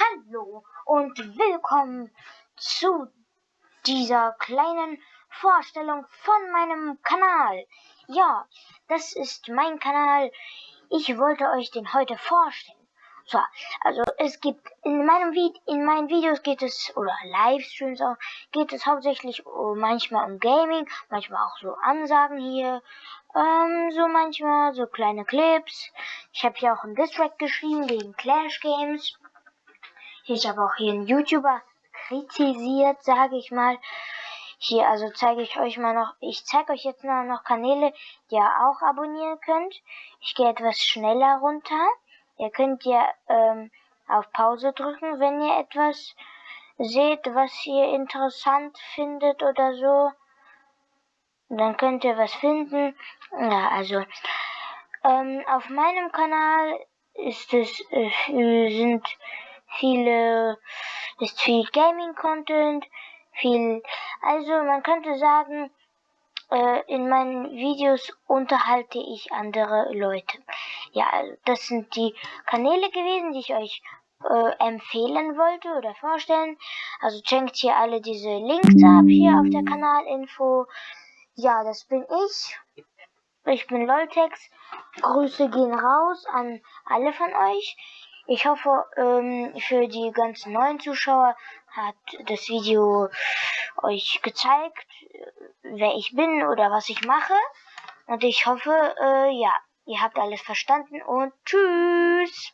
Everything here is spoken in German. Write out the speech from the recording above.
Hallo und willkommen zu dieser kleinen Vorstellung von meinem Kanal. Ja, das ist mein Kanal. Ich wollte euch den heute vorstellen. So, also es gibt in meinem Vid in meinen Videos geht es oder Livestreams auch geht es hauptsächlich um, manchmal um Gaming, manchmal auch so Ansagen hier, ähm, so manchmal so kleine Clips. Ich habe hier auch einen Distrack geschrieben gegen Clash Games. Ich habe auch hier einen YouTuber kritisiert, sage ich mal. Hier, also zeige ich euch mal noch, ich zeige euch jetzt noch, noch Kanäle, die ihr auch abonnieren könnt. Ich gehe etwas schneller runter. Ihr könnt ja ähm, auf Pause drücken, wenn ihr etwas seht, was ihr interessant findet oder so. Dann könnt ihr was finden. Ja, also ähm, auf meinem Kanal ist es äh, sind viele ist viel Gaming Content, viel also man könnte sagen äh, in meinen Videos unterhalte ich andere Leute. Ja, also das sind die Kanäle gewesen, die ich euch äh, empfehlen wollte oder vorstellen. Also checkt hier alle diese Links ab hier auf der Kanalinfo. Ja, das bin ich. Ich bin Loltex. Grüße gehen raus an alle von euch. Ich hoffe, ähm, für die ganzen neuen Zuschauer hat das Video euch gezeigt, wer ich bin oder was ich mache. Und ich hoffe, äh, ja, ihr habt alles verstanden und tschüss.